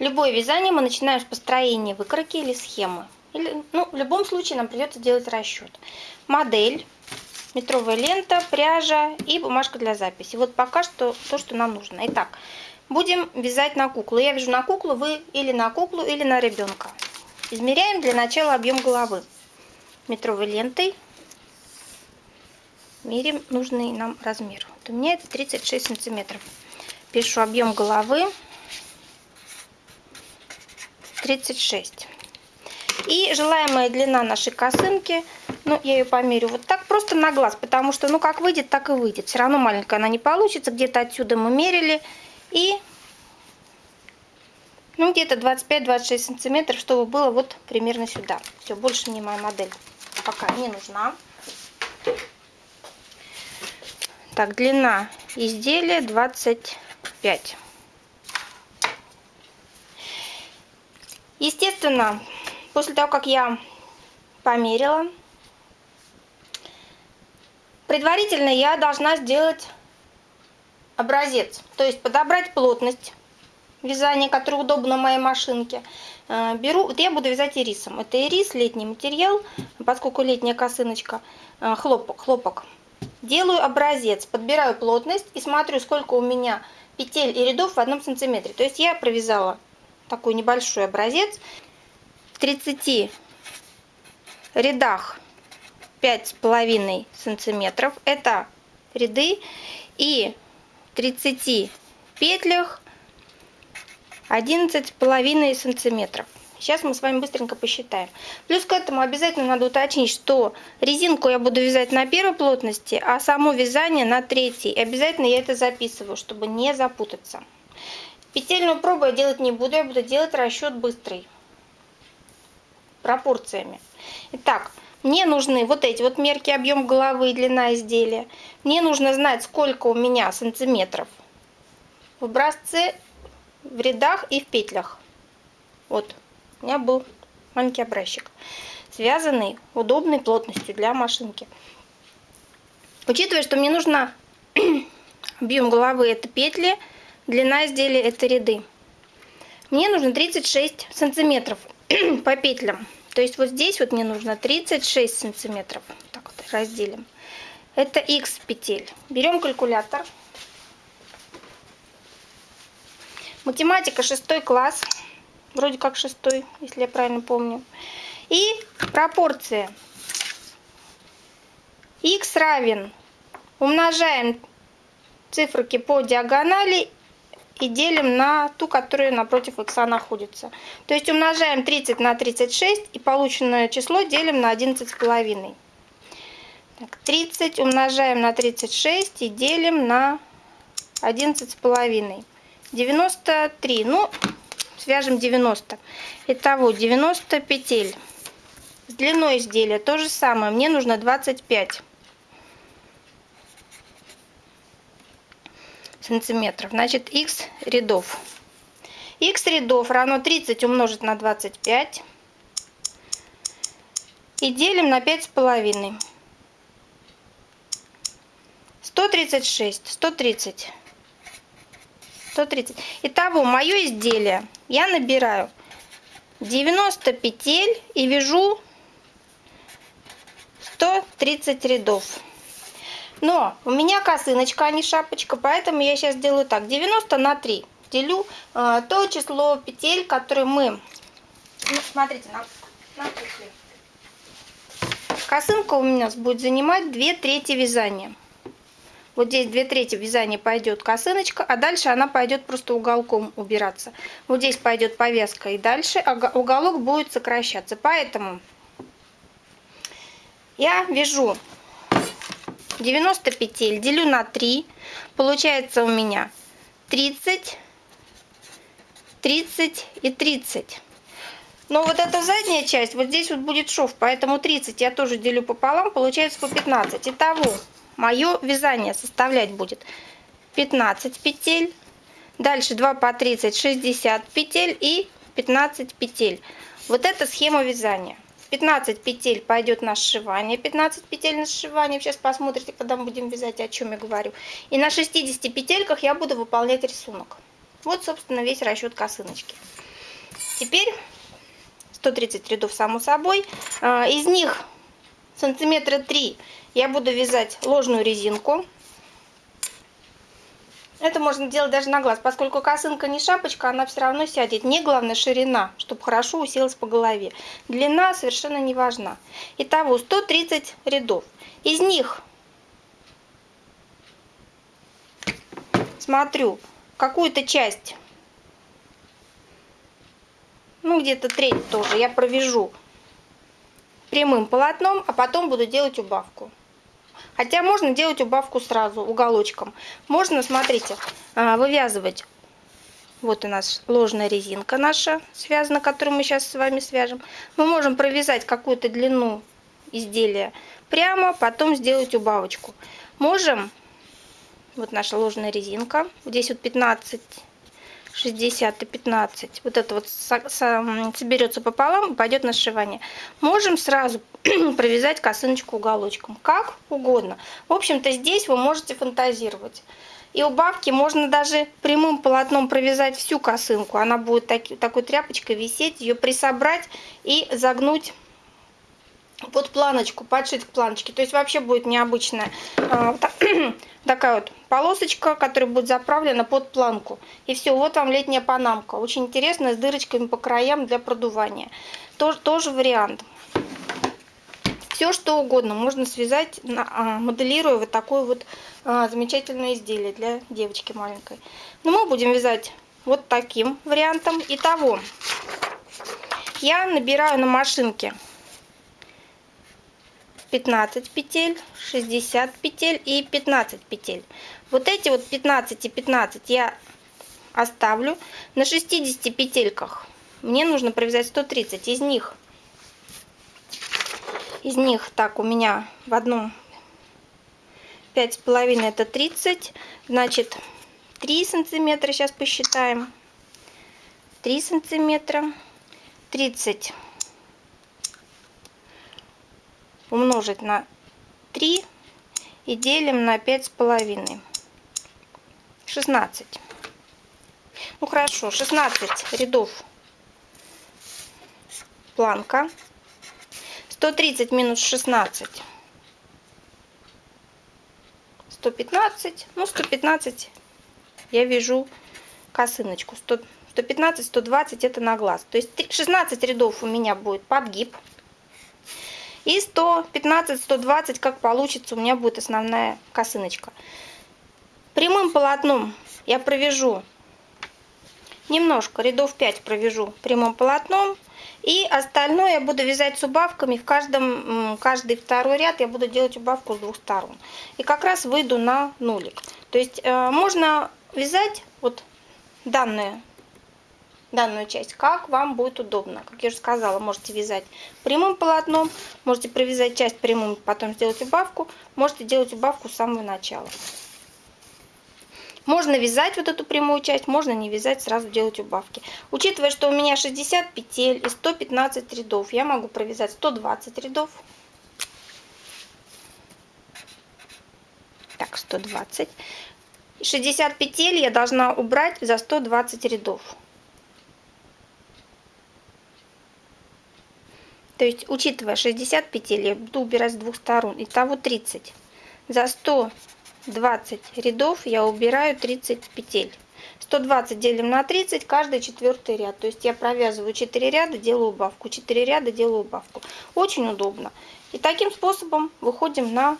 Любое вязание мы начинаем с построения выкройки или схемы. Или, ну, в любом случае нам придется делать расчет. Модель, метровая лента, пряжа и бумажка для записи. Вот пока что то, что нам нужно. Итак, будем вязать на куклу. Я вяжу на куклу, вы или на куклу, или на ребенка. Измеряем для начала объем головы метровой лентой. Мерим нужный нам размер. Вот у меня это 36 сантиметров. Пишу объем головы 36. И желаемая длина нашей косынки, ну, я ее померю вот так, просто на глаз, потому что, ну, как выйдет, так и выйдет. Все равно маленькая она не получится, где-то отсюда мы мерили. И, ну, где-то 25-26 сантиметров, чтобы было вот примерно сюда. Все, больше мне моя модель пока не нужна. Так, длина изделия 25. Естественно, после того, как я померила, предварительно я должна сделать образец. То есть подобрать плотность вязания, которая удобна моей машинке. Э, беру, вот я буду вязать ирисом. Это ирис, летний материал, поскольку летняя косыночка, э, хлопок, хлопок. Делаю образец, подбираю плотность и смотрю, сколько у меня петель и рядов в одном сантиметре. То есть я провязала такой небольшой образец. В 30 рядах 5,5 сантиметров. Это ряды. И 30 петлях 11,5 сантиметров. Сейчас мы с вами быстренько посчитаем. Плюс к этому обязательно надо уточнить, что резинку я буду вязать на первой плотности, а само вязание на третьей. И обязательно я это записываю, чтобы не запутаться. Петельную пробу я делать не буду, я буду делать расчет быстрый. Пропорциями. Итак, мне нужны вот эти вот мерки, объем головы и длина изделия. Мне нужно знать, сколько у меня сантиметров в образце, в рядах и в петлях. Вот, у меня был маленький образчик, связанный удобной плотностью для машинки. Учитывая, что мне нужно объем головы это петли, длина изделия это ряды. Мне нужно 36 сантиметров по петлям. То есть вот здесь вот мне нужно 36 сантиметров. Так вот разделим. Это x петель. Берем калькулятор. Математика 6 класс. Вроде как 6, если я правильно помню. И пропорция. x равен. Умножаем циферки по диагонали и делим на ту, которая напротив х находится. То есть умножаем 30 на 36 и полученное число делим на 11,5. Так, 30 умножаем на 36 и делим на 11,5. 93. Ну, свяжем 90. Итого 90 петель. С длиной изделия то же самое. Мне нужно 25. Сантиметров. Значит, x рядов. x рядов равно 30 умножить на 25. И делим на 5,5. 136, 130. 130. Итого, мое изделие я набираю 90 петель и вяжу 130 рядов. Но у меня косыночка, а не шапочка, поэтому я сейчас делаю так. 90 на 3 делю э, то число петель, которые мы... Ну, смотрите, на, на Косынка у меня будет занимать 2 трети вязания. Вот здесь 2 трети вязания пойдет косыночка, а дальше она пойдет просто уголком убираться. Вот здесь пойдет повязка и дальше уголок будет сокращаться. Поэтому я вяжу 90 петель делю на 3. Получается у меня 30, 30 и 30. Но вот эта задняя часть, вот здесь вот будет шов, поэтому 30 я тоже делю пополам, получается по 15. Итого, мое вязание составлять будет 15 петель, дальше 2 по 30, 60 петель и 15 петель. Вот это схема вязания. 15 петель пойдет на сшивание, 15 петель на сшивание, сейчас посмотрите, когда мы будем вязать, о чем я говорю. И на 60 петельках я буду выполнять рисунок. Вот, собственно, весь расчет косыночки. Теперь 130 рядов, само собой. А, из них сантиметра 3 я буду вязать ложную резинку. Это можно делать даже на глаз, поскольку косынка не шапочка, она все равно сядет. Не главное ширина, чтобы хорошо уселась по голове. Длина совершенно не важна. Итого 130 рядов. Из них смотрю какую-то часть, ну где-то треть тоже, я провяжу прямым полотном, а потом буду делать убавку. Хотя можно делать убавку сразу уголочком. Можно, смотрите, а, вывязывать. Вот у нас ложная резинка наша связана, которую мы сейчас с вами свяжем. Мы можем провязать какую-то длину изделия прямо, потом сделать убавочку. Можем, вот наша ложная резинка, здесь вот 15 60 и 15. Вот это вот соберется пополам и пойдет на сшивание. Можем сразу провязать косыночку уголочком. Как угодно. В общем-то, здесь вы можете фантазировать. И убавки можно даже прямым полотном провязать всю косынку. Она будет таки, такой тряпочкой висеть, ее присобрать и загнуть под планочку, подшить к планочке. То есть вообще будет необычная а, такая вот полосочка, которая будет заправлена под планку. И все, вот вам летняя панамка. Очень интересная, с дырочками по краям для продувания. Тоже, тоже вариант. Все что угодно можно связать, а, моделируя вот такое вот а, замечательное изделие для девочки маленькой. Но мы будем вязать вот таким вариантом. Итого, я набираю на машинке 15 петель, 60 петель и 15 петель. Вот эти вот 15 и 15 я оставлю. На 60 петельках мне нужно провязать 130. Из них, из них так у меня в одном 5,5 это 30. Значит 3 сантиметра сейчас посчитаем. 3 сантиметра. 30 умножить на 3 и делим на 5,5. 16. Ну хорошо, 16 рядов планка. 130 минус 16. 115. Ну, 115 я вяжу косыночку. 100, 115, 120 это на глаз. То есть 16 рядов у меня будет подгиб. И 115-120, как получится, у меня будет основная косыночка. Прямым полотном я провяжу немножко, рядов 5 провяжу прямым полотном. И остальное я буду вязать с убавками. В каждом, каждый второй ряд я буду делать убавку с двух сторон. И как раз выйду на нулик. То есть э, можно вязать вот данное данную часть, как вам будет удобно. Как я уже сказала, можете вязать прямым полотном, можете провязать часть прямым, потом сделать убавку, можете делать убавку с самого начала. Можно вязать вот эту прямую часть, можно не вязать, сразу делать убавки. Учитывая, что у меня 60 петель и 115 рядов, я могу провязать 120 рядов. Так, 120. 60 петель я должна убрать за 120 рядов. То есть, учитывая 60 петель, я буду убирать с двух сторон. Итого 30. За 120 рядов я убираю 30 петель. 120 делим на 30, каждый четвертый ряд. То есть я провязываю 4 ряда, делаю убавку, 4 ряда, делаю убавку. Очень удобно. И таким способом выходим на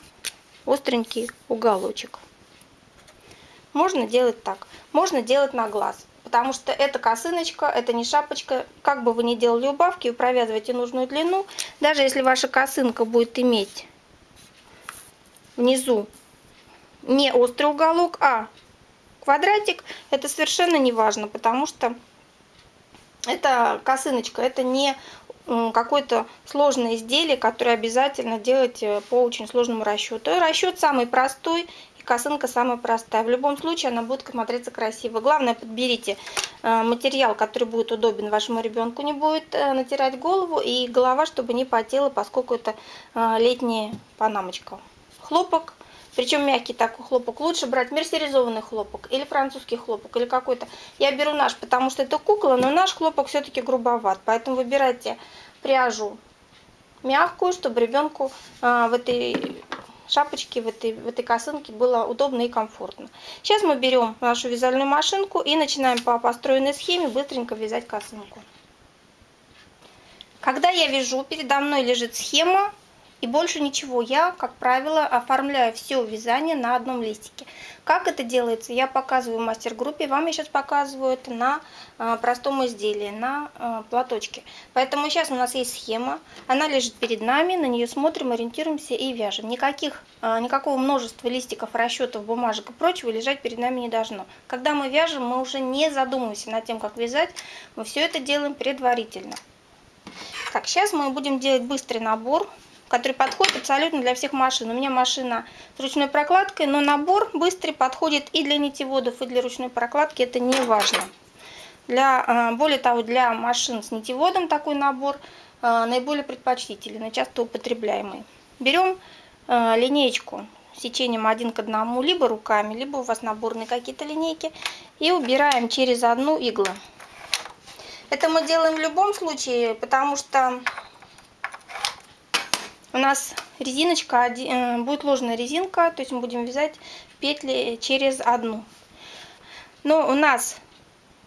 остренький уголочек. Можно делать так. Можно делать на глаз потому что это косыночка, это не шапочка. Как бы вы ни делали убавки, вы провязываете нужную длину. Даже если ваша косынка будет иметь внизу не острый уголок, а квадратик, это совершенно не важно, потому что это косыночка, это не какое-то сложное изделие, которое обязательно делать э, по очень сложному расчету. И расчет самый простой косынка самая простая. В любом случае она будет смотреться красиво. Главное, подберите э, материал, который будет удобен вашему ребенку, не будет э, натирать голову и голова, чтобы не потела, поскольку это летняя панамочка. Хлопок причем мягкий такой хлопок, лучше брать мерсеризованный хлопок или французский хлопок, или какой-то. Я беру наш, потому что это кукла, но наш хлопок все-таки грубоват, поэтому выбирайте пряжу мягкую, чтобы ребенку а, в этой шапочке, в этой, в этой косынке было удобно и комфортно. Сейчас мы берем нашу вязальную машинку и начинаем по построенной схеме быстренько вязать косынку. Когда я вяжу, передо мной лежит схема и больше ничего. Я, как правило, оформляю все вязание на одном листике. Как это делается, я показываю в мастер-группе. Вам я сейчас показываю это на а, простом изделии, на а, платочке. Поэтому сейчас у нас есть схема. Она лежит перед нами, на нее смотрим, ориентируемся и вяжем. Никаких, а, никакого множества листиков, расчетов, бумажек и прочего лежать перед нами не должно. Когда мы вяжем, мы уже не задумываемся над тем, как вязать. Мы все это делаем предварительно. Так, сейчас мы будем делать быстрый набор который подходит абсолютно для всех машин. У меня машина с ручной прокладкой, но набор быстрый подходит и для нитеводов, и для ручной прокладки, это не важно. Для, а, более того, для машин с нитеводом такой набор а, наиболее предпочтительный, часто употребляемый. Берем а, линеечку сечением один к одному, либо руками, либо у вас наборные какие-то линейки, и убираем через одну иглу. Это мы делаем в любом случае, потому что у нас резиночка, э, будет ложная резинка, то есть мы будем вязать петли через одну. Но у нас,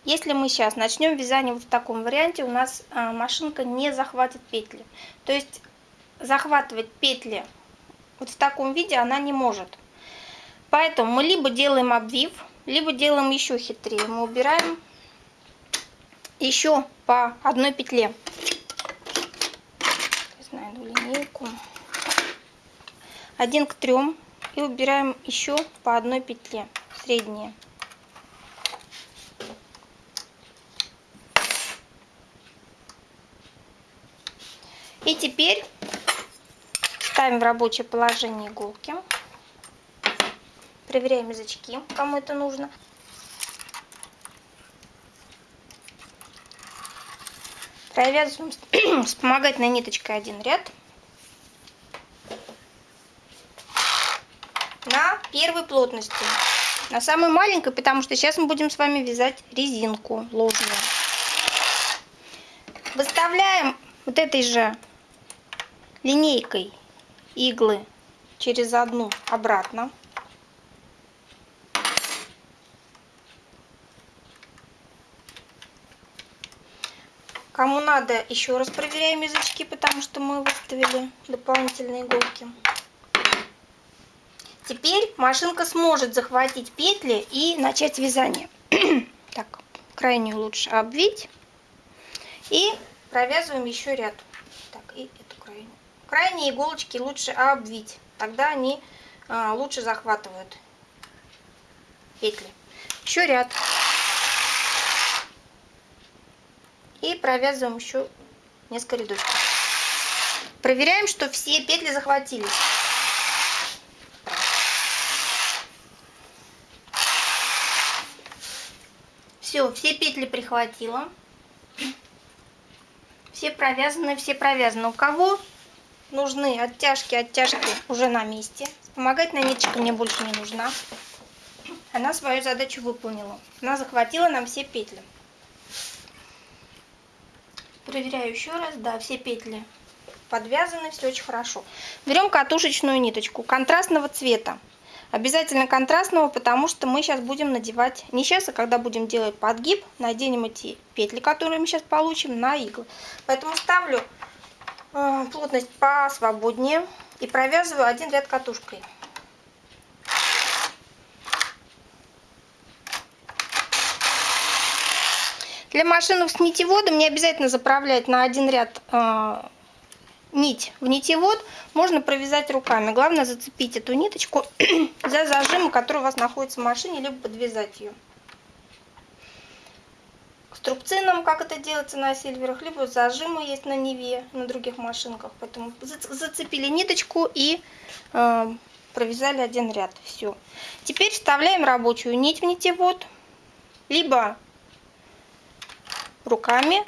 если мы сейчас начнем вязание вот в таком варианте, у нас э, машинка не захватит петли. То есть захватывать петли вот в таком виде она не может. Поэтому мы либо делаем обвив, либо делаем еще хитрее. Мы убираем еще по одной петле линейку. Один к трем. И убираем еще по одной петле средние. И теперь ставим в рабочее положение иголки. Проверяем язычки, кому это нужно. Провязываем вспомогательной ниточкой один ряд. На первой плотности. На самой маленькой, потому что сейчас мы будем с вами вязать резинку ложную. Выставляем вот этой же линейкой иглы через одну обратно. Кому надо, еще раз проверяем язычки, потому что мы выставили дополнительные иголки. Теперь машинка сможет захватить петли и начать вязание. так, крайнюю лучше обвить. И провязываем еще ряд. Так, и эту крайнюю. Крайние иголочки лучше обвить. Тогда они а, лучше захватывают петли. Еще ряд. И провязываем еще несколько рядочков. Проверяем, что все петли захватились. Все, все петли прихватила. Все провязаны, все провязаны. У кого нужны оттяжки, оттяжки уже на месте. Вспомогательная ниточка мне больше не нужна. Она свою задачу выполнила. Она захватила нам все петли. Проверяю еще раз. Да, все петли подвязаны, все очень хорошо. Берем катушечную ниточку контрастного цвета. Обязательно контрастного, потому что мы сейчас будем надевать, не сейчас, а когда будем делать подгиб, наденем эти петли, которые мы сейчас получим, на иглы. Поэтому ставлю э, плотность посвободнее и провязываю один ряд катушкой. Для машинок с нитеводом не обязательно заправлять на один ряд э, нить в нитевод. Можно провязать руками. Главное зацепить эту ниточку за зажим, который у вас находится в машине, либо подвязать ее. Струбцином, как это делается на сильверах, либо зажимы есть на Неве, на других машинках. Поэтому зацепили ниточку и э, провязали один ряд. Все. Теперь вставляем рабочую нить в нитевод, либо руками.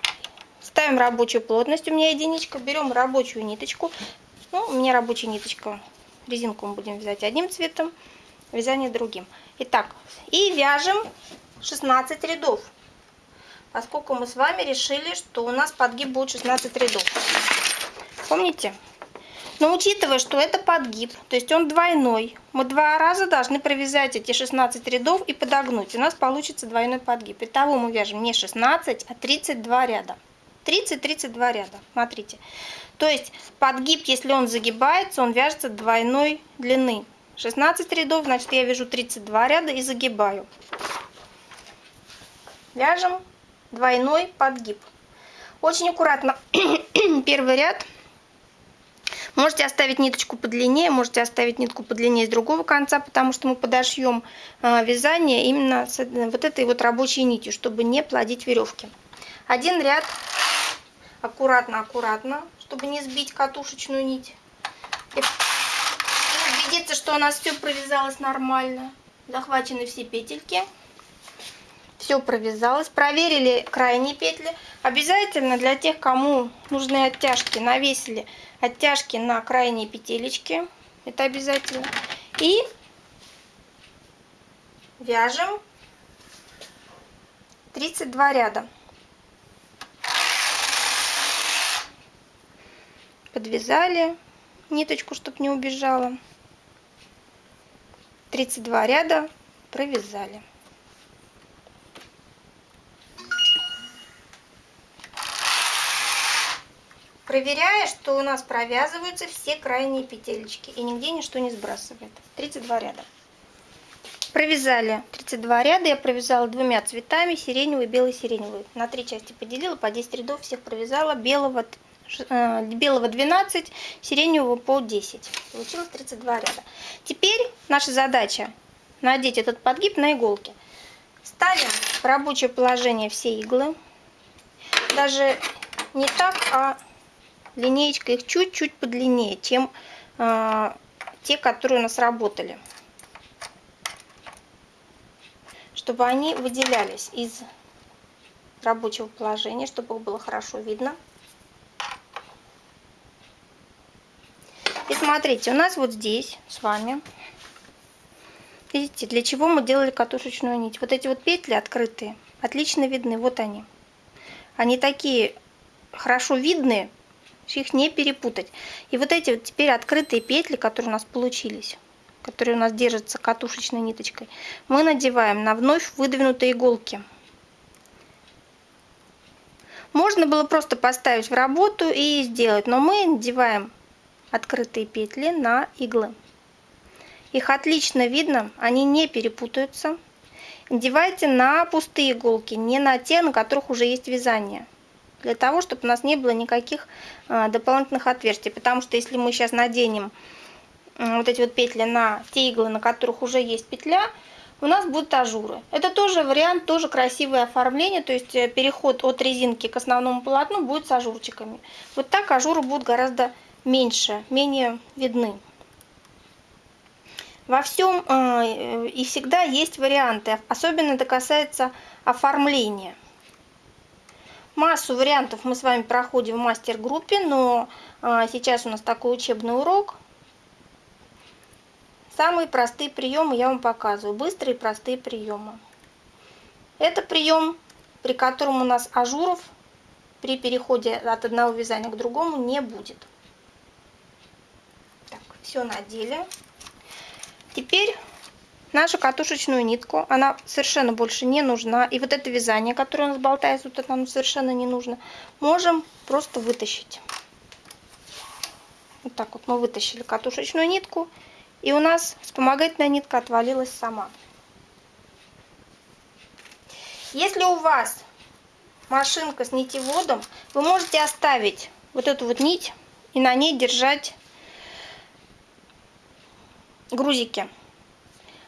Ставим рабочую плотность, у меня единичка. Берем рабочую ниточку. Ну, у меня рабочая ниточка резинку мы будем вязать одним цветом, вязание другим. Итак, и вяжем 16 рядов, поскольку мы с вами решили, что у нас подгиб будет 16 рядов. Помните? Но учитывая, что это подгиб, то есть он двойной, мы два раза должны провязать эти 16 рядов и подогнуть. У нас получится двойной подгиб. Итого мы вяжем не 16, а 32 ряда. 30-32 ряда, смотрите. То есть подгиб, если он загибается, он вяжется двойной длины. 16 рядов, значит я вяжу 32 ряда и загибаю. Вяжем двойной подгиб. Очень аккуратно первый ряд Можете оставить ниточку подлиннее, можете оставить нитку подлиннее с другого конца, потому что мы подошьем а, вязание именно с вот этой вот рабочей нитью, чтобы не плодить веревки. Один ряд аккуратно-аккуратно, чтобы не сбить катушечную нить. И убедиться, что у нас все провязалось нормально. Захвачены все петельки все провязалось. Проверили крайние петли. Обязательно для тех, кому нужны оттяжки, навесили оттяжки на крайние петелечки. Это обязательно. И вяжем 32 ряда. Подвязали ниточку, чтобы не убежала. 32 ряда провязали. проверяя, что у нас провязываются все крайние петелечки и нигде ничто не сбрасывает. 32 ряда. Провязали 32 ряда, я провязала двумя цветами, сиреневый, белый, сиреневый. На три части поделила, по 10 рядов всех провязала, белого, белого 12, сиреневого по 10. Получилось 32 ряда. Теперь наша задача надеть этот подгиб на иголки. Ставим в рабочее положение все иглы. Даже не так, а линеечка их чуть-чуть подлиннее, чем э, те, которые у нас работали. Чтобы они выделялись из рабочего положения, чтобы их было хорошо видно. Смотрите, у нас вот здесь с вами, видите, для чего мы делали катушечную нить. Вот эти вот петли открытые, отлично видны, вот они. Они такие хорошо видные, их не перепутать. И вот эти вот теперь открытые петли, которые у нас получились, которые у нас держатся катушечной ниточкой, мы надеваем на вновь выдвинутые иголки. Можно было просто поставить в работу и сделать, но мы надеваем открытые петли на иглы. Их отлично видно, они не перепутаются. Надевайте на пустые иголки, не на те, на которых уже есть вязание для того, чтобы у нас не было никаких а, дополнительных отверстий. Потому что если мы сейчас наденем вот эти вот петли на те иглы, на которых уже есть петля, у нас будут ажуры. Это тоже вариант, тоже красивое оформление, то есть э, переход от резинки к основному полотну будет с ажурчиками. Вот так ажуры будут гораздо меньше, менее видны. Во всем э, и всегда есть варианты, особенно это касается оформления. Массу вариантов мы с вами проходим в мастер-группе, но а, сейчас у нас такой учебный урок. Самые простые приемы я вам показываю, быстрые простые приемы. Это прием, при котором у нас ажуров при переходе от одного вязания к другому не будет. Все надели. Теперь нашу катушечную нитку. Она совершенно больше не нужна. И вот это вязание, которое у нас болтается, вот это нам совершенно не нужно. Можем просто вытащить. Вот так вот мы вытащили катушечную нитку. И у нас вспомогательная нитка отвалилась сама. Если у вас машинка с нитеводом, вы можете оставить вот эту вот нить и на ней держать грузики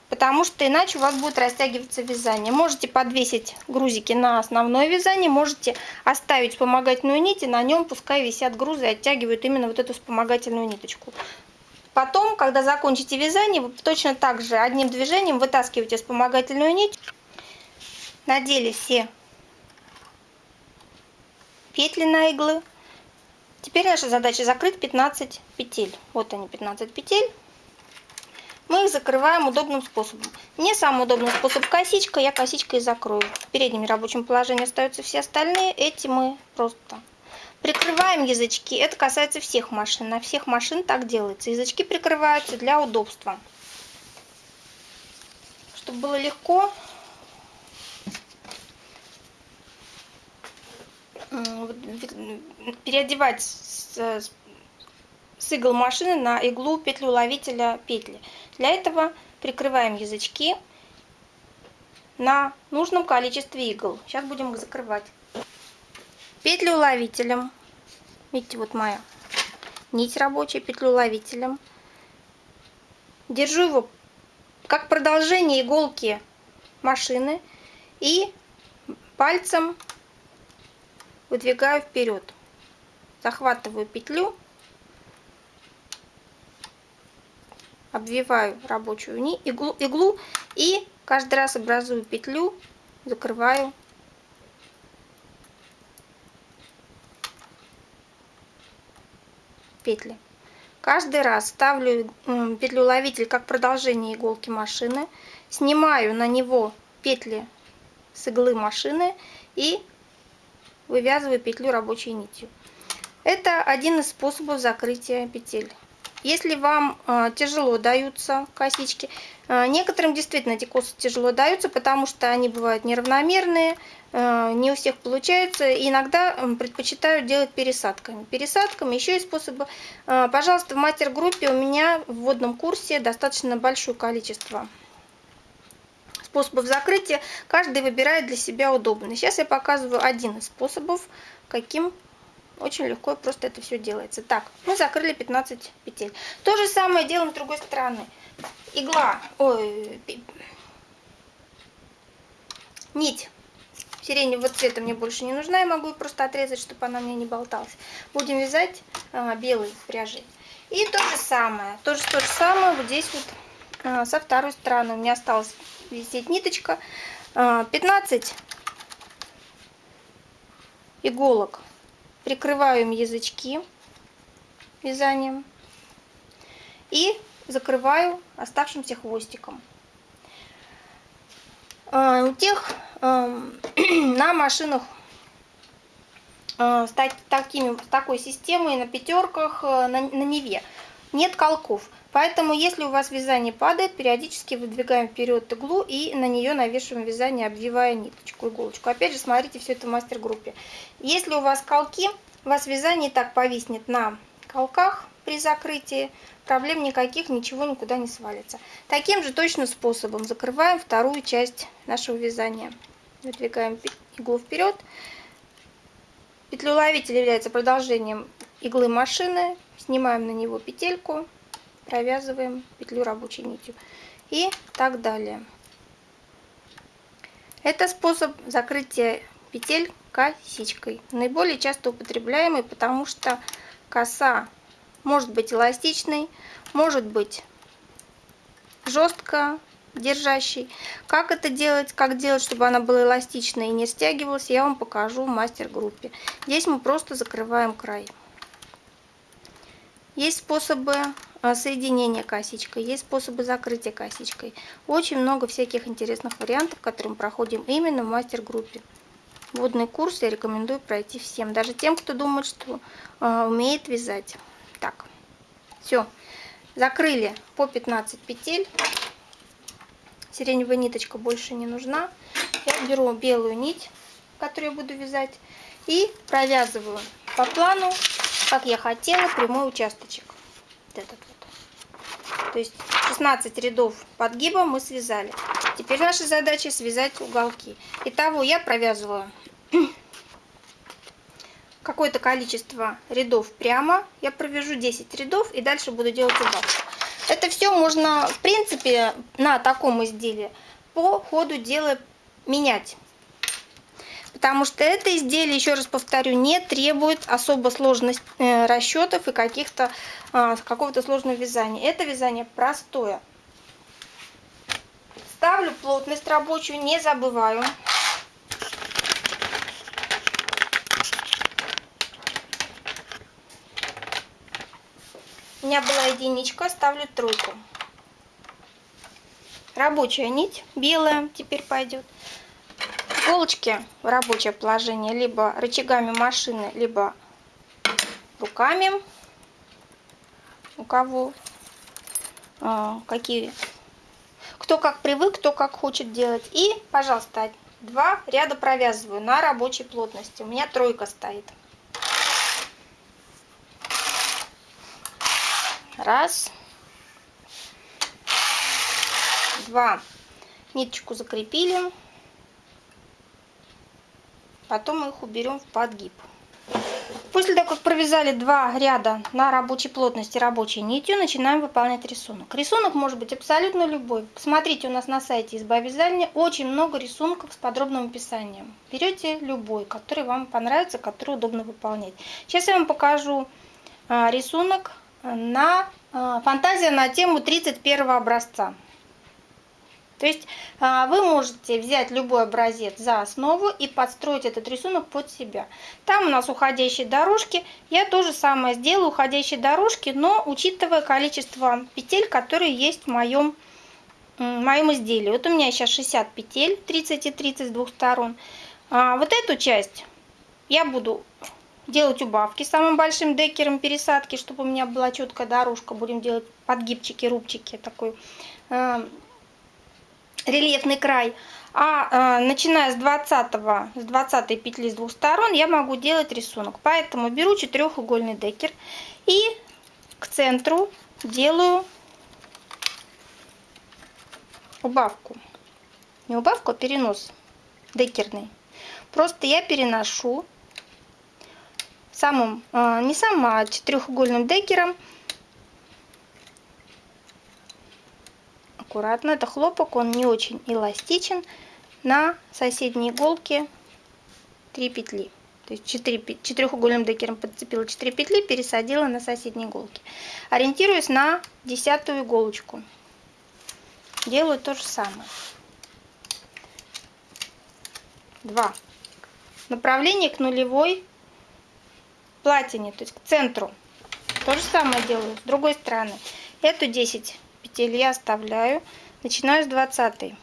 потому что иначе у вас будет растягиваться вязание. Можете подвесить грузики на основное вязание, можете оставить вспомогательную нить, и на нем пускай висят грузы и оттягивают именно вот эту вспомогательную ниточку. Потом, когда закончите вязание, вы точно так же одним движением вытаскиваете вспомогательную нить, надели все петли на иглы. Теперь наша задача закрыть 15 петель. Вот они, 15 петель. Мы их закрываем удобным способом. Мне самый удобный способ косичка, я косичкой закрою. В переднем рабочем положении остаются все остальные, эти мы просто прикрываем язычки. Это касается всех машин, на всех машин так делается. Язычки прикрываются для удобства. Чтобы было легко, переодевать с, с игл машины на иглу петлю ловителя петли. Для этого прикрываем язычки на нужном количестве игл. Сейчас будем их закрывать. Петлю ловителем. Видите, вот моя нить рабочая, петлю ловителем. Держу его как продолжение иголки машины и пальцем выдвигаю вперед. Захватываю петлю, обвиваю рабочую иглу, иглу и каждый раз образую петлю, закрываю петли. Каждый раз ставлю петлю ловитель как продолжение иголки машины, снимаю на него петли с иглы машины и вывязываю петлю рабочей нитью. Это один из способов закрытия петель. Если вам э, тяжело даются косички, э, некоторым действительно эти косы тяжело даются, потому что они бывают неравномерные, э, не у всех получается, и иногда предпочитают делать пересадками. Пересадками еще есть способы. Пожалуйста, в мастер-группе у меня в вводном курсе достаточно большое количество способов закрытия. Каждый выбирает для себя удобный. Сейчас я показываю один из способов, каким очень легко просто это все делается. Так, мы закрыли 15 петель. То же самое делаем с другой стороны. Игла, ой, нить сиреневого цвета мне больше не нужна. Я могу просто отрезать, чтобы она мне не болталась. Будем вязать а, белой пряжей. И то же самое, то же, то же самое вот здесь вот а, со второй стороны. У меня осталась висеть ниточка. А, 15 иголок прикрываем язычки вязанием и закрываю оставшимся хвостиком. А, у тех на машинах а, с, такими, с такой системой на пятерках э, на, на Неве нет колков. Поэтому, если у вас вязание падает, периодически выдвигаем вперед иглу и на нее навешиваем вязание, обвивая ниточку, иголочку. Опять же, смотрите все это в мастер-группе. Если у вас колки, у вас вязание так повиснет на колках при закрытии, проблем никаких, ничего никуда не свалится. Таким же точно способом закрываем вторую часть нашего вязания. Выдвигаем иглу вперед. Петлеуловитель является продолжением иглы машины. Снимаем на него петельку провязываем петлю рабочей нитью и так далее. Это способ закрытия петель косичкой. Наиболее часто употребляемый, потому что коса может быть эластичной, может быть жестко держащей. Как это делать, как делать, чтобы она была эластичной и не стягивалась, я вам покажу в мастер-группе. Здесь мы просто закрываем край. Есть способы а, соединения косичкой, есть способы закрытия косичкой. Очень много всяких интересных вариантов, которые мы проходим именно в мастер-группе. Водный курс я рекомендую пройти всем, даже тем, кто думает, что э, умеет вязать. Так, все, закрыли по 15 петель. Сиреневая ниточка больше не нужна. Я беру белую нить, которую я буду вязать, и провязываю по плану как я хотела, прямой участочек. Этот вот. То есть 16 рядов подгиба мы связали. Теперь наша задача связать уголки. Итого я провязываю какое-то количество рядов прямо. Я провяжу 10 рядов и дальше буду делать убавку. Это все можно, в принципе, на таком изделии по ходу дела менять потому что это изделие, еще раз повторю, не требует особо сложных э, расчетов и каких-то а, какого-то сложного вязания. Это вязание простое. Ставлю плотность рабочую, не забываю. У меня была единичка, ставлю тройку. рабочая нить белая теперь пойдет. Иголочки в рабочее положение либо рычагами машины, либо руками. У кого а, какие, кто как привык, кто как хочет делать. И, пожалуйста, два ряда провязываю на рабочей плотности. У меня тройка стоит. Раз. Два. Ниточку закрепили. Потом мы их уберем в подгиб. После того, как провязали два ряда на рабочей плотности рабочей нитью, начинаем выполнять рисунок. Рисунок может быть абсолютно любой. Посмотрите, у нас на сайте изба вязания очень много рисунков с подробным описанием. Берете любой, который вам понравится, который удобно выполнять. Сейчас я вам покажу а, рисунок на а, фантазия на тему 31 образца. То есть а, вы можете взять любой образец за основу и подстроить этот рисунок под себя. Там у нас уходящие дорожки. Я то же самое сделаю, уходящие дорожки, но учитывая количество петель, которые есть в моем, в моем изделии. Вот у меня сейчас 60 петель, 30 и 30 с двух сторон. А вот эту часть я буду делать убавки самым большим декером пересадки, чтобы у меня была четкая дорожка. Будем делать подгибчики, рубчики такой рельефный край. А э, начиная с 20, с 20 петли с двух сторон я могу делать рисунок. Поэтому беру четырехугольный декер и к центру делаю убавку. Не убавку, а перенос декерный. Просто я переношу самым, э, не самым, а четырехугольным декером аккуратно. Это хлопок, он не очень эластичен. На соседней иголке 3 петли. То есть 4, четырехугольным декером подцепила 4 петли, пересадила на соседней иголке. Ориентируюсь на десятую иголочку. Делаю то же самое. 2. Направление к нулевой платине, то есть к центру. То же самое делаю с другой стороны. Эту 10 петель я оставляю. Начинаю с 20.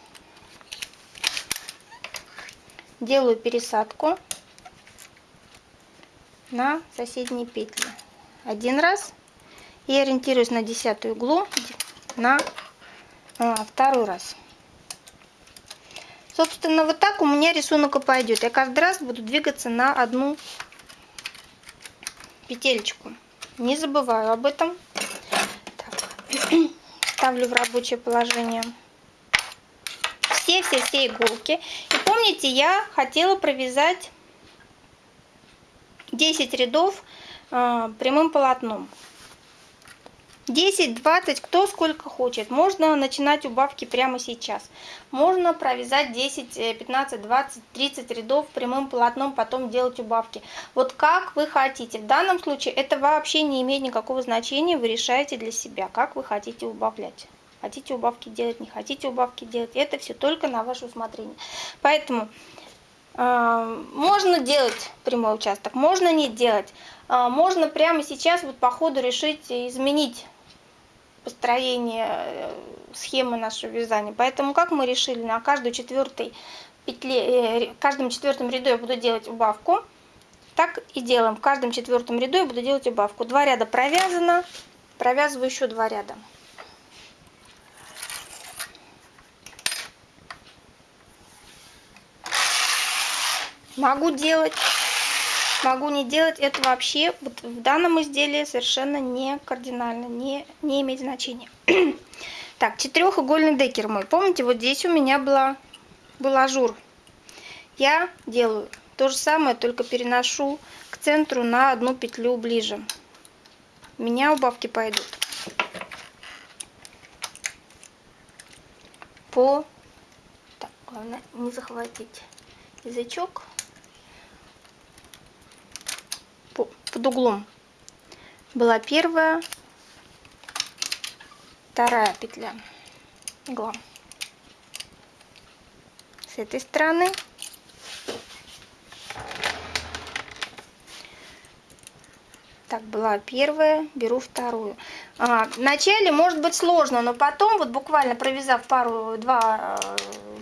Делаю пересадку на соседние петли. Один раз. И ориентируюсь на десятую иглу на а, второй раз. Собственно, вот так у меня рисунок и пойдет. Я каждый раз буду двигаться на одну петельку. Не забываю об этом. Ставлю в рабочее положение все-все-все иголки. И помните, я хотела провязать 10 рядов э, прямым полотном. 10-20, кто сколько хочет. Можно начинать убавки прямо сейчас. Можно провязать 10, 15, 20, 30 рядов прямым полотном, потом делать убавки. Вот как вы хотите. В данном случае это вообще не имеет никакого значения. Вы решаете для себя, как вы хотите убавлять. Хотите убавки делать, не хотите убавки делать. Это все только на ваше усмотрение. Поэтому э, можно делать прямой участок, можно не делать. Э, можно прямо сейчас вот по ходу решить изменить построение э, схемы нашего вязания. Поэтому как мы решили, на каждой четвертой петле, э, каждом четвертом ряду я буду делать убавку. Так и делаем. В каждом четвертом ряду я буду делать убавку. Два ряда провязано, провязываю еще два ряда. Могу делать могу не делать, это вообще вот в данном изделии совершенно не кардинально, не, не имеет значения. так, четырехугольный декер мой. Помните, вот здесь у меня была, был ажур. Я делаю то же самое, только переношу к центру на одну петлю ближе. У меня убавки пойдут. По... Так, главное не захватить язычок. Под углом была первая, вторая петля игла. С этой стороны так была первая, беру вторую. А, вначале может быть сложно, но потом, вот буквально провязав пару, два,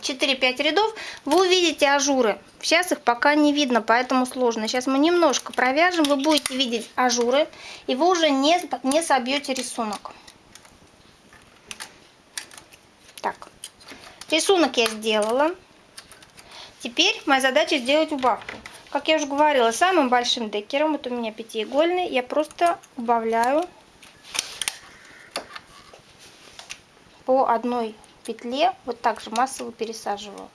э, четыре-пять рядов, вы увидите ажуры. Сейчас их пока не видно, поэтому сложно. Сейчас мы немножко провяжем, вы будете видеть ажуры, и вы уже не, не собьете рисунок. Так, рисунок я сделала. Теперь моя задача сделать убавку. Как я уже говорила, самым большим декером, вот у меня пятиигольный, я просто убавляю по одной петле вот так же массово пересаживаю.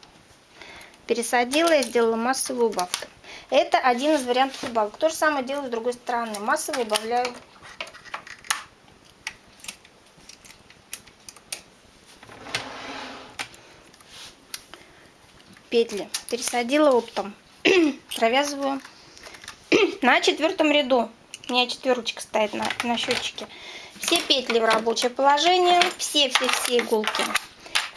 Пересадила и сделала массовую убавку. Это один из вариантов убавок. То же самое делаю с другой стороны. Массово убавляю петли. Пересадила оптом. Провязываю на четвертом ряду. У меня четверочка стоит на, на счетчике. Все петли в рабочее положение, все-все-все иголки.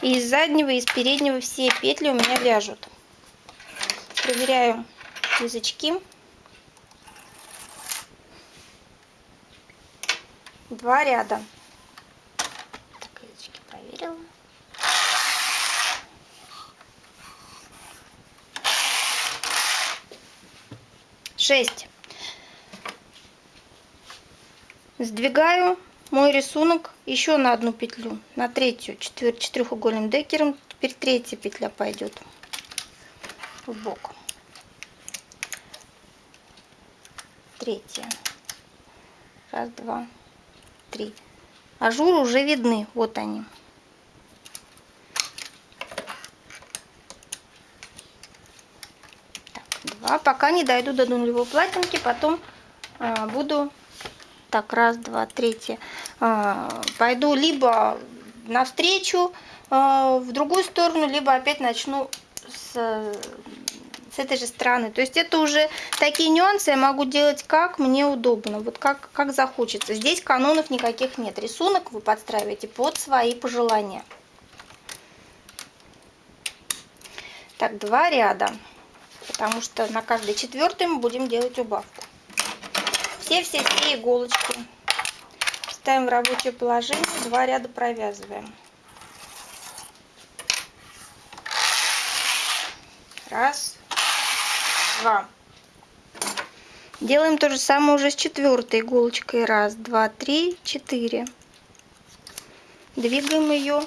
И из заднего, и из переднего все петли у меня вяжут. Проверяю язычки. Два ряда. Так, язычки проверила. Шесть. Сдвигаю мой рисунок еще на одну петлю, на третью четвер четырехугольным декером. Теперь третья петля пойдет в бок. Третья. Раз, два, три. Ажуры уже видны, вот они. Так, два. Пока не дойду до нулевой платинки, потом а, буду так, раз, два, третье. А, пойду либо навстречу а, в другую сторону, либо опять начну с, с этой же стороны. То есть это уже такие нюансы я могу делать как мне удобно, вот как, как захочется. Здесь канонов никаких нет. Рисунок вы подстраиваете под свои пожелания. Так, два ряда, потому что на каждый четвертый мы будем делать убавку все-все-все иголочки ставим в рабочее положение, два ряда провязываем. Раз, два. Делаем то же самое уже с четвертой иголочкой. Раз, два, три, четыре. Двигаем ее.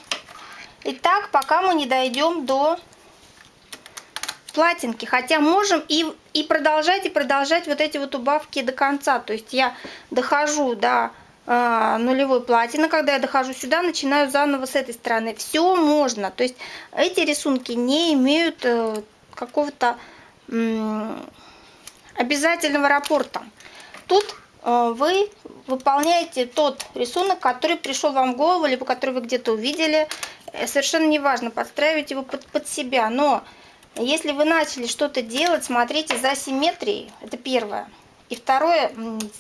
И так, пока мы не дойдем до платинки. Хотя можем и, и продолжать, и продолжать вот эти вот убавки до конца. То есть я дохожу до э, нулевой платины. Когда я дохожу сюда, начинаю заново с этой стороны. Все можно. То есть эти рисунки не имеют э, какого-то обязательного рапорта. Тут э, вы выполняете тот рисунок, который пришел вам в голову, либо который вы где-то увидели. Э, совершенно неважно, подстраивать его под, под себя. Но если вы начали что-то делать, смотрите за симметрией, это первое. И второе,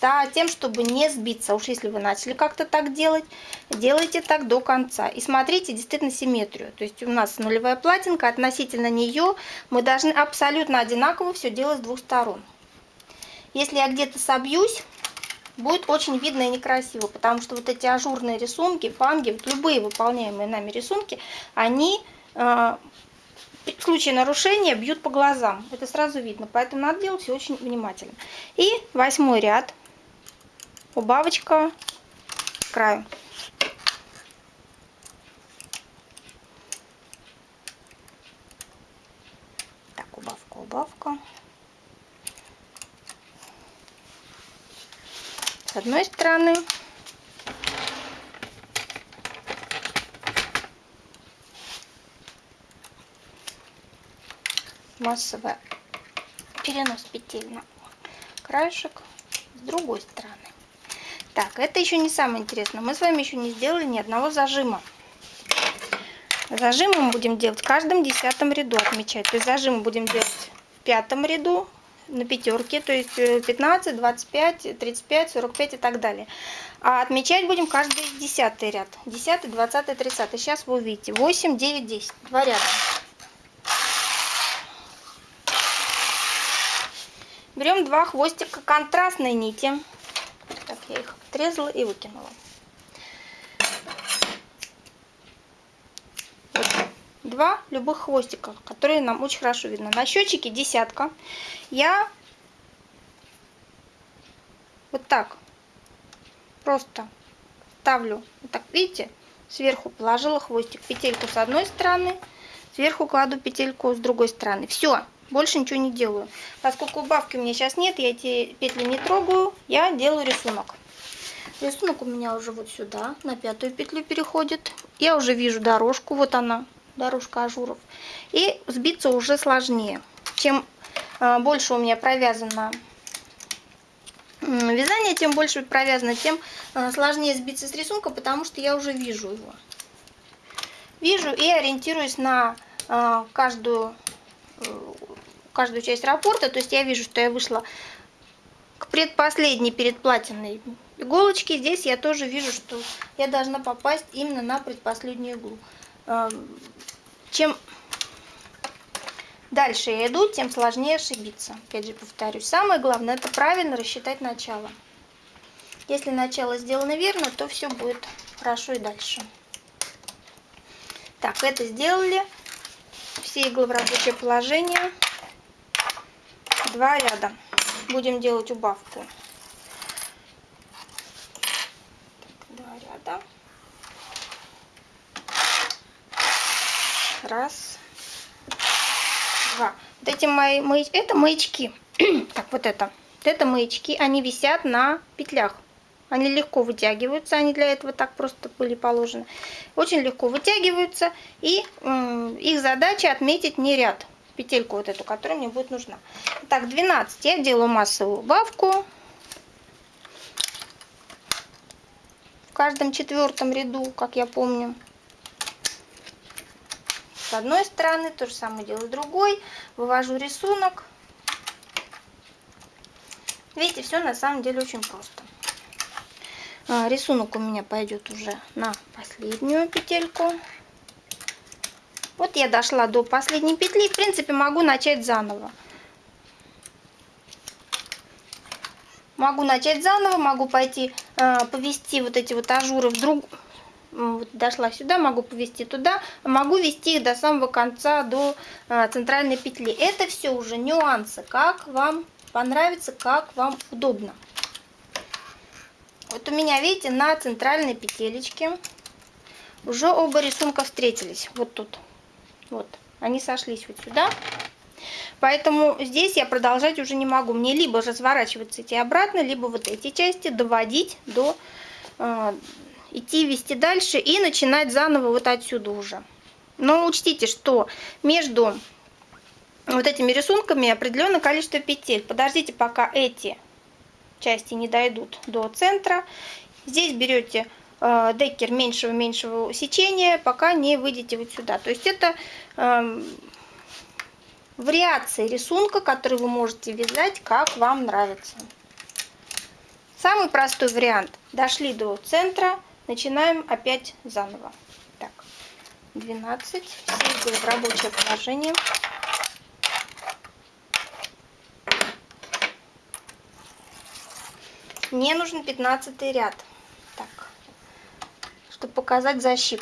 за тем, чтобы не сбиться. Уж если вы начали как-то так делать, делайте так до конца. И смотрите действительно симметрию. То есть у нас нулевая платинка, относительно нее мы должны абсолютно одинаково все делать с двух сторон. Если я где-то собьюсь, будет очень видно и некрасиво, потому что вот эти ажурные рисунки, фанги, вот любые выполняемые нами рисунки, они э, в случае нарушения бьют по глазам. Это сразу видно, поэтому надо делать все очень внимательно. И восьмой ряд, убавочка к краю. Так, убавка, убавка. С одной стороны массовая перенос петель на краешек с другой стороны. Так, это еще не самое интересное. Мы с вами еще не сделали ни одного зажима. Зажимы мы будем делать в каждом десятом ряду отмечать. То есть зажимы будем делать в пятом ряду на пятерке, то есть 15, 25, 35, 45 и так далее. А отмечать будем каждый десятый ряд. Десятый, двадцатый, тридцатый. Сейчас вы увидите. 8, 9, 10. Два ряда. Берем два хвостика контрастной нити. Так, я их отрезала и выкинула. Вот. Два любых хвостика, которые нам очень хорошо видно. На счетчике десятка. Я вот так просто ставлю, вот так, видите, сверху положила хвостик, петельку с одной стороны, сверху кладу петельку с другой стороны. Все, больше ничего не делаю. Поскольку убавки у меня сейчас нет, я эти петли не трогаю, я делаю рисунок. Рисунок у меня уже вот сюда, на пятую петлю переходит. Я уже вижу дорожку, вот она, дорожка ажуров. И сбиться уже сложнее. Чем а, больше у меня провязано вязание, тем больше провязано, тем а, сложнее сбиться с рисунка, потому что я уже вижу его. Вижу и ориентируюсь на а, каждую, каждую часть рапорта. То есть я вижу, что я вышла к предпоследней перед платиной иголочке. Здесь я тоже вижу, что я должна попасть именно на предпоследнюю иглу. А, чем дальше я иду, тем сложнее ошибиться. Опять же повторюсь. Самое главное это правильно рассчитать начало. Если начало сделано верно, то все будет хорошо и дальше. Так, это сделали. Все иглы в рабочее положение. Два ряда. Будем делать убавку. два ряда. Раз, два. Вот эти мои, мои это маячки. так, вот это. Вот это маячки, они висят на петлях. Они легко вытягиваются, они для этого так просто были положены. Очень легко вытягиваются, и их задача отметить не ряд, петельку вот эту, которая мне будет нужна. Так, 12 я делаю массовую убавку. В каждом четвертом ряду, как я помню. С одной стороны, то же самое делаю другой. Вывожу рисунок. Видите, все на самом деле очень просто. А, рисунок у меня пойдет уже на последнюю петельку. Вот я дошла до последней петли. В принципе, могу начать заново. Могу начать заново, могу пойти э, повести вот эти вот ажуры в друг... Вот дошла сюда, могу повести туда, могу вести их до самого конца, до э, центральной петли. Это все уже нюансы, как вам понравится, как вам удобно. Вот у меня, видите, на центральной петелечке уже оба рисунка встретились. Вот тут. Вот. Они сошлись вот сюда. Поэтому здесь я продолжать уже не могу. Мне либо разворачиваться идти обратно, либо вот эти части доводить до... Э, идти вести дальше и начинать заново вот отсюда уже. Но учтите, что между вот этими рисунками определенное количество петель. Подождите, пока эти части не дойдут до центра. Здесь берете э, декер меньшего-меньшего сечения, пока не выйдете вот сюда. То есть это э, вариации рисунка, который вы можете вязать, как вам нравится. Самый простой вариант. Дошли до центра, начинаем опять заново. Так, 12, все в рабочее положение. Мне нужен 15 ряд. Показать защип.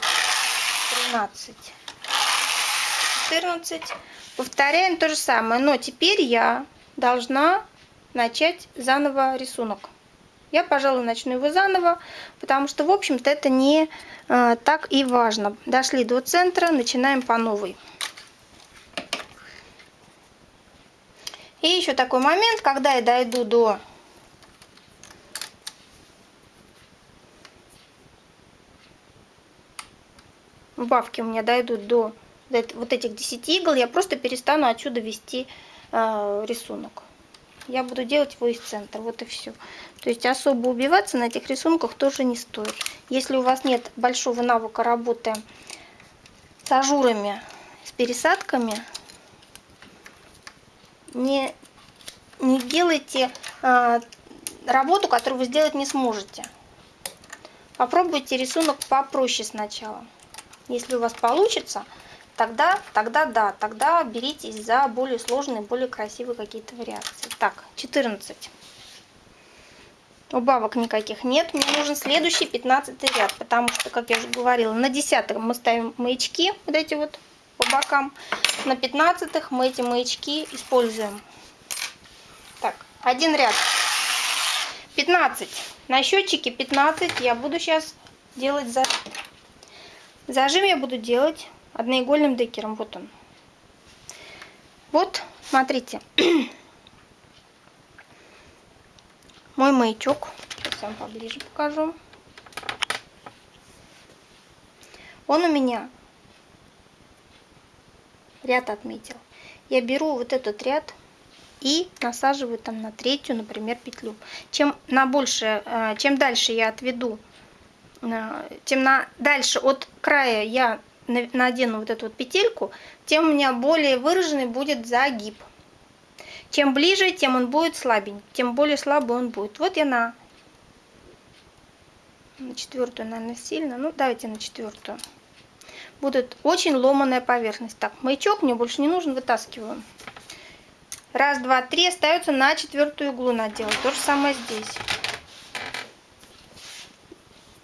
13, 14, Повторяем то же самое, но теперь я должна начать заново рисунок. Я, пожалуй, начну его заново, потому что, в общем-то, это не э, так и важно. Дошли до центра, начинаем по новой. И еще такой момент, когда я дойду до убавки у меня дойдут до вот этих 10 игл, я просто перестану отсюда вести э, рисунок. Я буду делать его из центра, вот и все. То есть особо убиваться на этих рисунках тоже не стоит. Если у вас нет большого навыка работы с ажурами, с пересадками, не, не делайте э, работу, которую вы сделать не сможете. Попробуйте рисунок попроще сначала. Если у вас получится, тогда, тогда да, тогда беритесь за более сложные, более красивые какие-то вариации. Так, 14. Убавок никаких нет. Мне нужен следующий 15 ряд, потому что, как я уже говорила, на 10 мы ставим маячки, вот эти вот по бокам. На 15 мы эти маячки используем. Так, один ряд. 15. На счетчике 15 я буду сейчас делать зажим. Зажим я буду делать одноигольным декером. Вот он. Вот, смотрите. Мой маячок. Сейчас вам поближе покажу. Он у меня ряд отметил. Я беру вот этот ряд и насаживаю там на третью, например, петлю. Чем на больше, э, чем дальше я отведу, э, тем на дальше от края я надену вот эту вот петельку, тем у меня более выраженный будет загиб. Чем ближе, тем он будет слабенький, тем более слабый он будет. Вот я на, на четвертую, наверное, сильно. Ну, давайте на четвертую. Будет очень ломаная поверхность. Так, маячок мне больше не нужен, вытаскиваю. Раз, два, три. Остается на четвертую иглу наделать. То же самое здесь.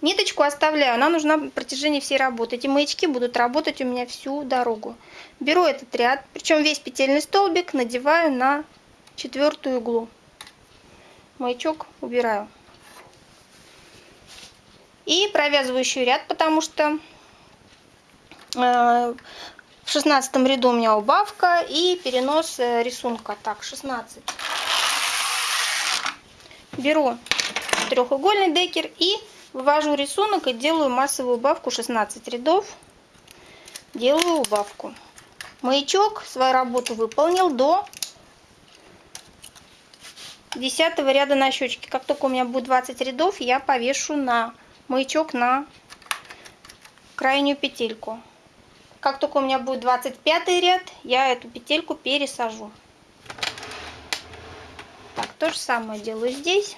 Ниточку оставляю, она нужна на протяжении всей работы. Эти маячки будут работать у меня всю дорогу. Беру этот ряд, причем весь петельный столбик надеваю на четвертую иглу. Маячок убираю. И провязываю еще ряд, потому что э, в шестнадцатом ряду у меня убавка и перенос э, рисунка. Так, 16. Беру треугольный декер и вывожу рисунок и делаю массовую убавку 16 рядов. Делаю убавку. Маячок свою работу выполнил до 10 ряда на щечке. Как только у меня будет 20 рядов, я повешу на маячок на крайнюю петельку. Как только у меня будет 25 ряд, я эту петельку пересажу. Так, то же самое делаю здесь.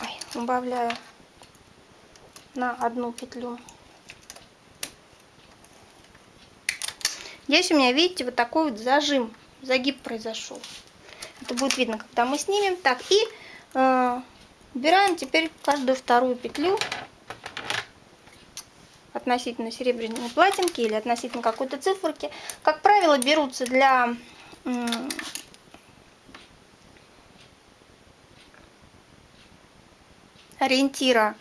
Ой, убавляю на одну петлю. Здесь у меня, видите, вот такой вот зажим, загиб произошел. Это будет видно, когда мы снимем. Так, и э, убираем теперь каждую вторую петлю относительно серебряной платинки или относительно какой-то циферки. Как правило, берутся для ориентира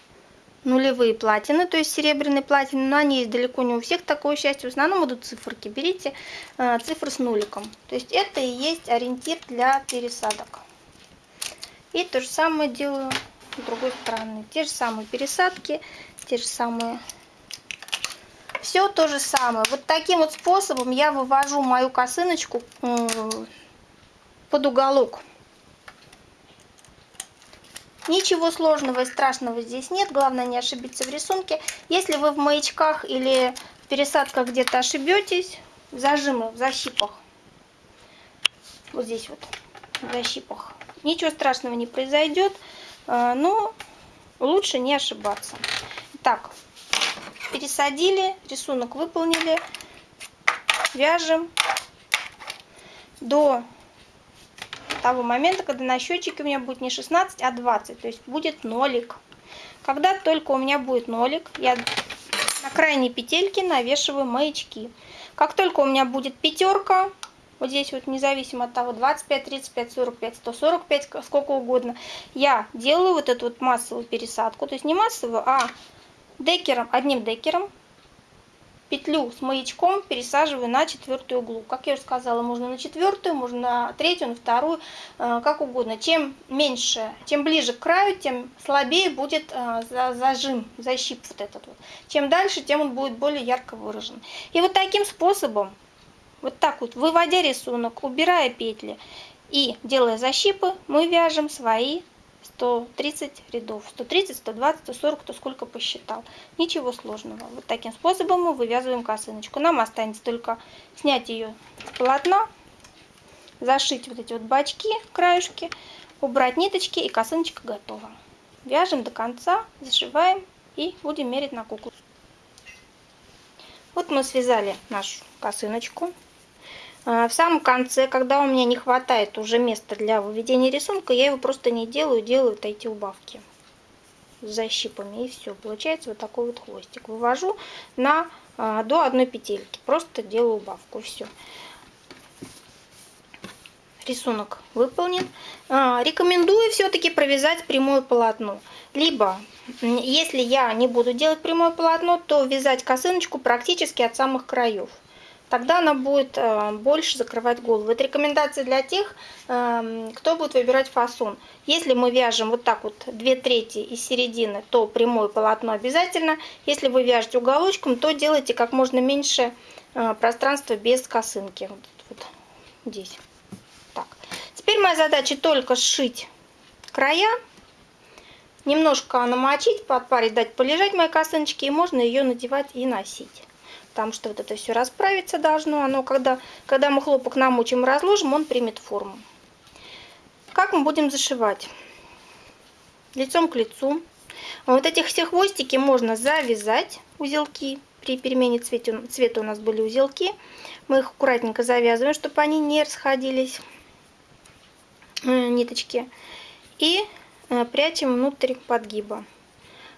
нулевые платины, то есть серебряные платины, но они есть далеко не у всех такое счастье. В основном идут циферки. Берите э, цифры с нуликом. То есть это и есть ориентир для пересадок. И то же самое делаю с другой стороны. Те же самые пересадки, те же самые... Все то же самое. Вот таким вот способом я вывожу мою косыночку э, под уголок. Ничего сложного и страшного здесь нет, главное не ошибиться в рисунке. Если вы в маячках или в пересадках где-то ошибетесь, зажимы в защипах, вот здесь вот, в защипах, ничего страшного не произойдет, а, но лучше не ошибаться. Так, пересадили, рисунок выполнили, вяжем до того момента, когда на счетчике у меня будет не 16, а 20, то есть будет нолик. Когда только у меня будет нолик, я на крайней петельке навешиваю маячки. Как только у меня будет пятерка, вот здесь вот независимо от того 25, 35, 45, 145, сколько угодно, я делаю вот эту вот массовую пересадку, то есть не массовую, а декером, одним декером петлю с маячком пересаживаю на четвертую углу. Как я уже сказала, можно на четвертую, можно на третью, на вторую, э, как угодно. Чем меньше, чем ближе к краю, тем слабее будет э, зажим, защип вот этот вот. Чем дальше, тем он будет более ярко выражен. И вот таким способом, вот так вот, выводя рисунок, убирая петли и делая защипы, мы вяжем свои 130 рядов. 130, 120, 140, кто сколько посчитал. Ничего сложного. Вот таким способом мы вывязываем косыночку. Нам останется только снять ее с полотна, зашить вот эти вот бачки, краюшки, убрать ниточки и косыночка готова. Вяжем до конца, зашиваем и будем мерить на куклу. Вот мы связали нашу косыночку. А, в самом конце, когда у меня не хватает уже места для выведения рисунка, я его просто не делаю, делаю вот эти убавки. с защипами и все. Получается вот такой вот хвостик. Вывожу на, а, до одной петельки. Просто делаю убавку. Все. Рисунок выполнен. А, рекомендую все-таки провязать прямое полотно. Либо, если я не буду делать прямое полотно, то вязать косыночку практически от самых краев тогда она будет э, больше закрывать голову. Это рекомендация для тех, эм, кто будет выбирать фасон. Если мы вяжем вот так вот две трети из середины, то прямое полотно обязательно. Если вы вяжете уголочком, то делайте как можно меньше э, пространства без косынки. Вот, вот здесь. Так. Теперь моя задача только сшить края, немножко намочить, подпарить, дать полежать моей косыночке, и можно ее надевать и носить потому что вот это все расправиться должно. Оно, когда, когда мы хлопок намочим и разложим, он примет форму. Как мы будем зашивать? Лицом к лицу. Вот этих все хвостики можно завязать, узелки. При перемене цвета, цвета у нас были узелки. Мы их аккуратненько завязываем, чтобы они не расходились, э, ниточки. И э, прячем внутрь подгиба.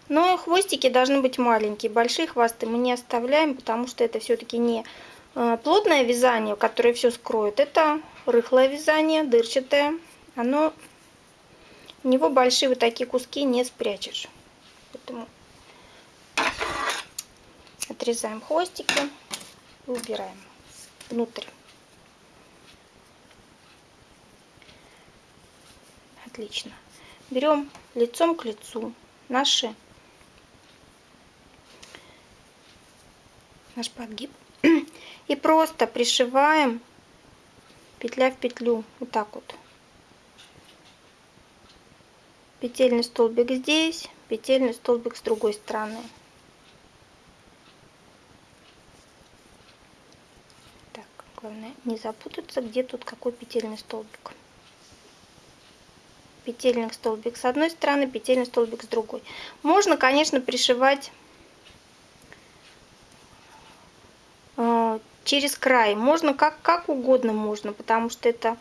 Но хвостики должны быть маленькие, большие хвосты мы не оставляем, потому что это все-таки не э, плотное вязание, которое все скроет. Это рыхлое вязание, дырчатое. Оно, у него большие вот такие куски не спрячешь. Поэтому отрезаем хвостики и убираем внутрь. Отлично. Берем лицом к лицу наши наш подгиб. И просто пришиваем петля в петлю. Вот так вот. Петельный столбик здесь, петельный столбик с другой стороны. Так, главное не запутаться, где тут какой петельный столбик. Петельный столбик с одной стороны, петельный столбик с другой. Можно, конечно, пришивать через край. Можно как, как угодно можно, потому что это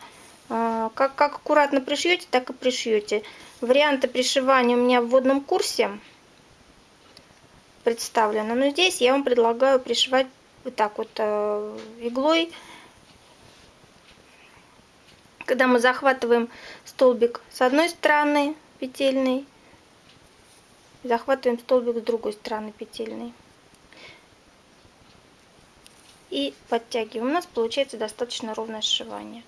э, как, как аккуратно пришьете, так и пришьете. Варианты пришивания у меня в вводном курсе представлены. Но здесь я вам предлагаю пришивать вот так вот э, иглой. Когда мы захватываем столбик с одной стороны петельный, захватываем столбик с другой стороны петельный и подтягиваем. У нас получается достаточно ровное сшивание.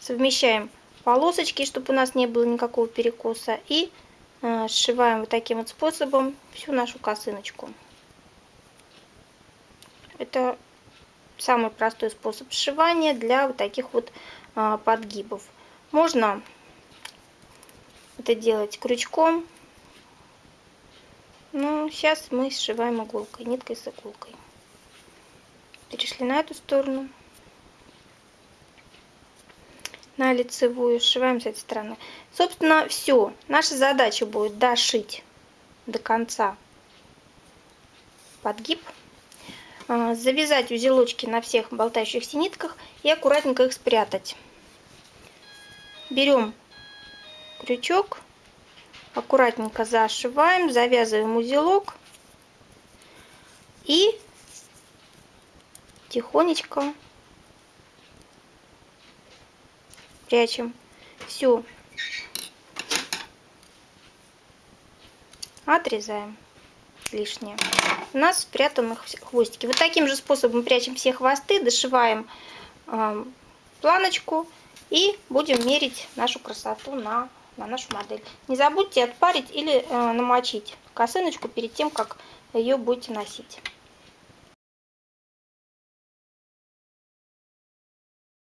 Совмещаем полосочки, чтобы у нас не было никакого перекоса. И э, сшиваем вот таким вот способом всю нашу косыночку. Это самый простой способ сшивания для вот таких вот э, подгибов. Можно это делать крючком ну, сейчас мы сшиваем иголкой, ниткой с иголкой. Перешли на эту сторону. На лицевую, сшиваем с этой стороны. Собственно, все. Наша задача будет дошить до конца подгиб. А, завязать узелочки на всех болтающихся нитках и аккуратненько их спрятать. Берем крючок аккуратненько зашиваем, завязываем узелок и тихонечко прячем все. Отрезаем лишнее. У нас спрятаны хвостики. Вот таким же способом прячем все хвосты, дошиваем э, планочку и будем мерить нашу красоту на на нашу модель. Не забудьте отпарить или э, намочить косыночку перед тем, как ее будете носить.